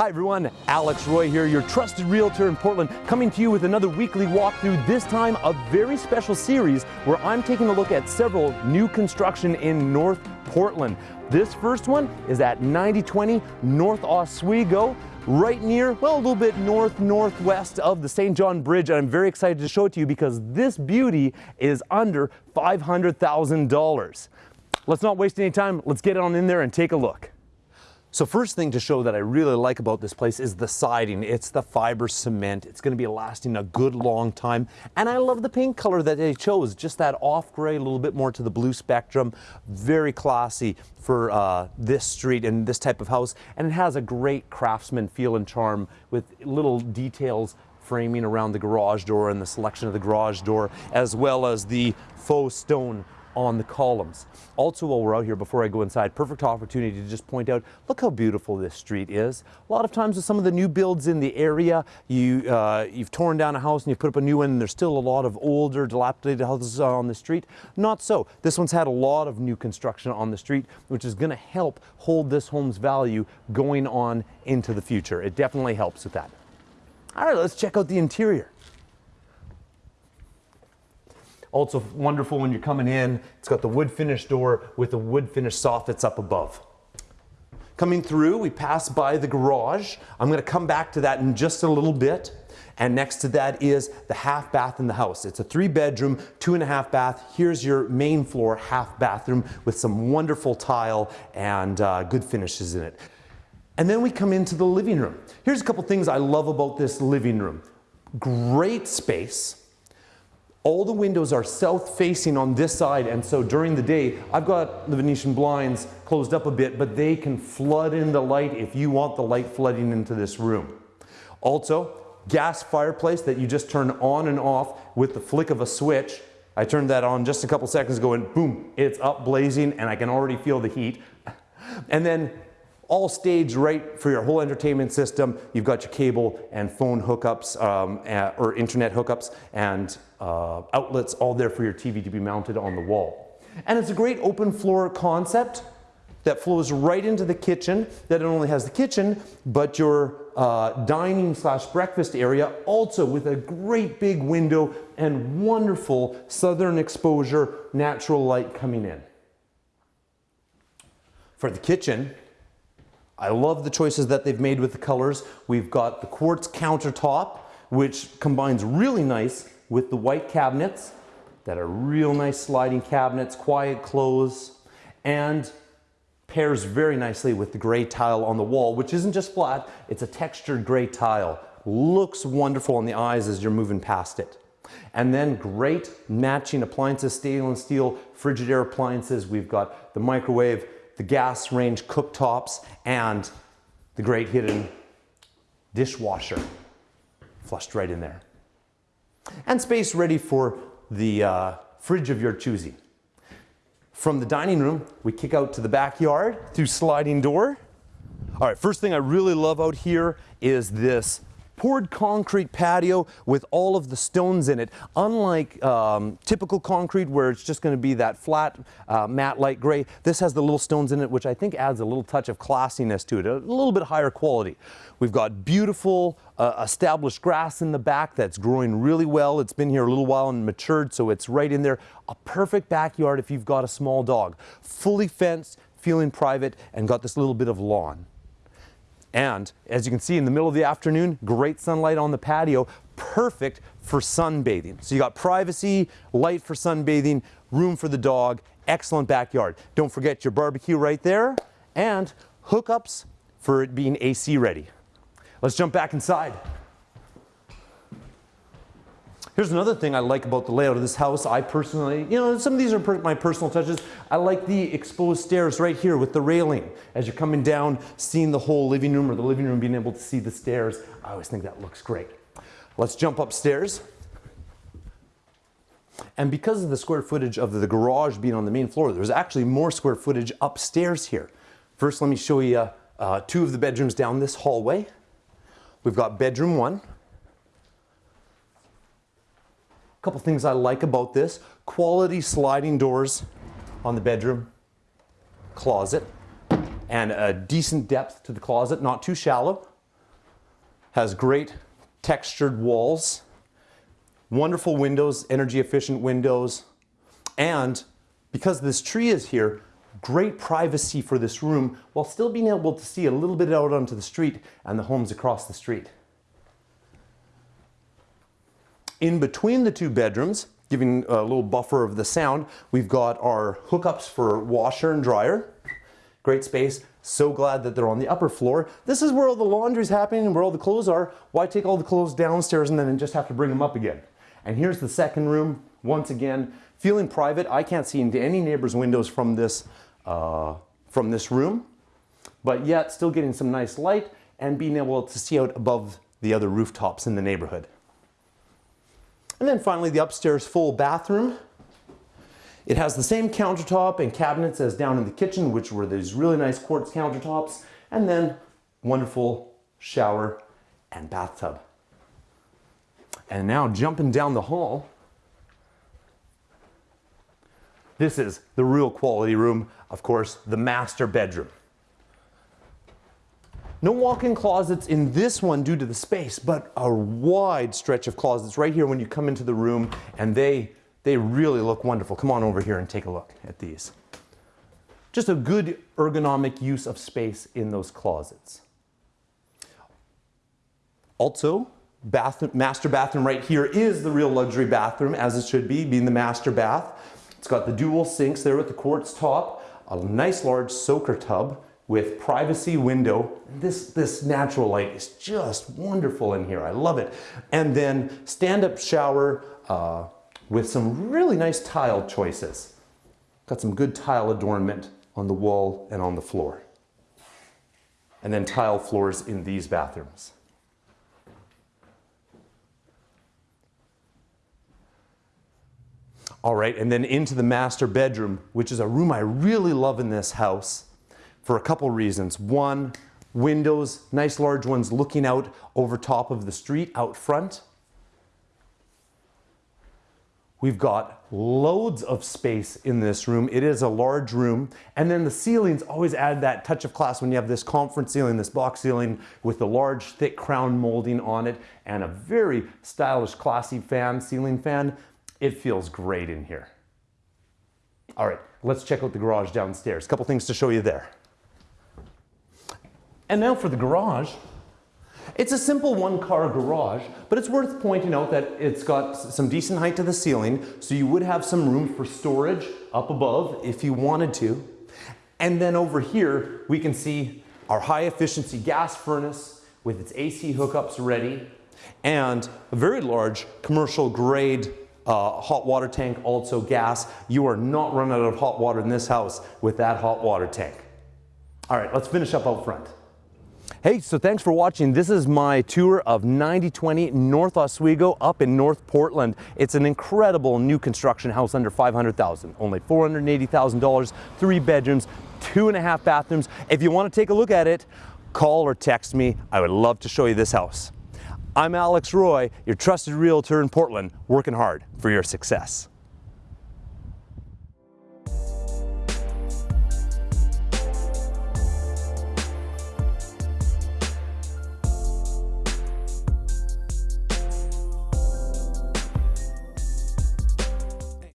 Hi everyone, Alex Roy here, your trusted realtor in Portland, coming to you with another weekly walkthrough, this time a very special series where I'm taking a look at several new construction in North Portland. This first one is at 9020 North Oswego, right near, well, a little bit north-northwest of the St. John Bridge, and I'm very excited to show it to you because this beauty is under $500,000. Let's not waste any time, let's get on in there and take a look. So first thing to show that I really like about this place is the siding. It's the fiber cement. It's going to be lasting a good long time. And I love the paint color that they chose, just that off gray, a little bit more to the blue spectrum. Very classy for uh, this street and this type of house. And it has a great craftsman feel and charm with little details framing around the garage door and the selection of the garage door, as well as the faux stone on the columns. Also while we're out here, before I go inside, perfect opportunity to just point out, look how beautiful this street is. A lot of times with some of the new builds in the area, you, uh, you've torn down a house and you put up a new one and there's still a lot of older dilapidated houses on the street. Not so. This one's had a lot of new construction on the street, which is going to help hold this home's value going on into the future. It definitely helps with that. All right, let's check out the interior. Also wonderful when you're coming in, it's got the wood finish door with the wood finish soffits up above. Coming through, we pass by the garage. I'm gonna come back to that in just a little bit. And next to that is the half bath in the house. It's a three bedroom, two and a half bath. Here's your main floor half bathroom with some wonderful tile and uh, good finishes in it. And then we come into the living room. Here's a couple things I love about this living room. Great space, all the windows are south facing on this side and so during the day I've got the Venetian blinds closed up a bit but they can flood in the light if you want the light flooding into this room. Also gas fireplace that you just turn on and off with the flick of a switch. I turned that on just a couple seconds ago and boom it's up blazing and I can already feel the heat. And then all staged right for your whole entertainment system. You've got your cable and phone hookups um, or internet hookups and uh, outlets all there for your TV to be mounted on the wall. And it's a great open floor concept that flows right into the kitchen that not only has the kitchen but your uh, dining slash breakfast area also with a great big window and wonderful southern exposure natural light coming in. For the kitchen I love the choices that they've made with the colors. We've got the quartz countertop, which combines really nice with the white cabinets that are real nice sliding cabinets, quiet close, and pairs very nicely with the gray tile on the wall, which isn't just flat, it's a textured gray tile. Looks wonderful on the eyes as you're moving past it. And then great matching appliances, stainless steel Frigidaire appliances. We've got the microwave, the gas range cooktops, and the great hidden dishwasher flushed right in there. And space ready for the uh, fridge of your choosing. From the dining room, we kick out to the backyard through sliding door. All right, first thing I really love out here is this poured concrete patio with all of the stones in it. Unlike um, typical concrete where it's just going to be that flat uh, matte light gray, this has the little stones in it which I think adds a little touch of classiness to it, a little bit higher quality. We've got beautiful uh, established grass in the back that's growing really well. It's been here a little while and matured so it's right in there. A perfect backyard if you've got a small dog. Fully fenced, feeling private and got this little bit of lawn. And as you can see in the middle of the afternoon, great sunlight on the patio, perfect for sunbathing. So you got privacy, light for sunbathing, room for the dog, excellent backyard. Don't forget your barbecue right there and hookups for it being AC ready. Let's jump back inside. Here's another thing I like about the layout of this house. I personally, you know, some of these are per my personal touches. I like the exposed stairs right here with the railing. As you're coming down, seeing the whole living room or the living room being able to see the stairs. I always think that looks great. Let's jump upstairs. And because of the square footage of the garage being on the main floor, there's actually more square footage upstairs here. First, let me show you uh, two of the bedrooms down this hallway. We've got bedroom one. A couple things I like about this. Quality sliding doors on the bedroom closet and a decent depth to the closet, not too shallow. has great textured walls, wonderful windows, energy efficient windows, and because this tree is here, great privacy for this room while still being able to see a little bit out onto the street and the homes across the street. In between the two bedrooms, giving a little buffer of the sound, we've got our hookups for washer and dryer. Great space. So glad that they're on the upper floor. This is where all the laundry's happening and where all the clothes are. Why take all the clothes downstairs and then just have to bring them up again? And here's the second room. Once again, feeling private. I can't see into any neighbor's windows from this, uh, from this room, but yet still getting some nice light and being able to see out above the other rooftops in the neighborhood. And then finally the upstairs full bathroom. It has the same countertop and cabinets as down in the kitchen, which were these really nice quartz countertops, and then wonderful shower and bathtub. And now jumping down the hall, this is the real quality room, of course, the master bedroom. No walk-in closets in this one due to the space, but a wide stretch of closets right here when you come into the room and they, they really look wonderful. Come on over here and take a look at these. Just a good ergonomic use of space in those closets. Also, bath, master bathroom right here is the real luxury bathroom as it should be, being the master bath. It's got the dual sinks there with the quartz top, a nice large soaker tub, with privacy window. This, this natural light is just wonderful in here. I love it. And then stand-up shower uh, with some really nice tile choices. Got some good tile adornment on the wall and on the floor. And then tile floors in these bathrooms. All right, and then into the master bedroom, which is a room I really love in this house for a couple reasons. One, windows, nice large ones looking out over top of the street out front. We've got loads of space in this room. It is a large room. And then the ceilings always add that touch of class when you have this conference ceiling, this box ceiling with the large thick crown molding on it and a very stylish classy fan, ceiling fan. It feels great in here. All right, let's check out the garage downstairs. A couple things to show you there. And now for the garage. It's a simple one car garage, but it's worth pointing out that it's got some decent height to the ceiling, so you would have some room for storage up above if you wanted to. And then over here, we can see our high efficiency gas furnace with its AC hookups ready and a very large commercial grade uh, hot water tank, also gas. You are not running out of hot water in this house with that hot water tank. All right, let's finish up out front. Hey, so thanks for watching. This is my tour of 9020 North Oswego up in North Portland. It's an incredible new construction house under 500,000, only $480,000, three bedrooms, two and a half bathrooms. If you want to take a look at it, call or text me. I would love to show you this house. I'm Alex Roy, your trusted realtor in Portland, working hard for your success.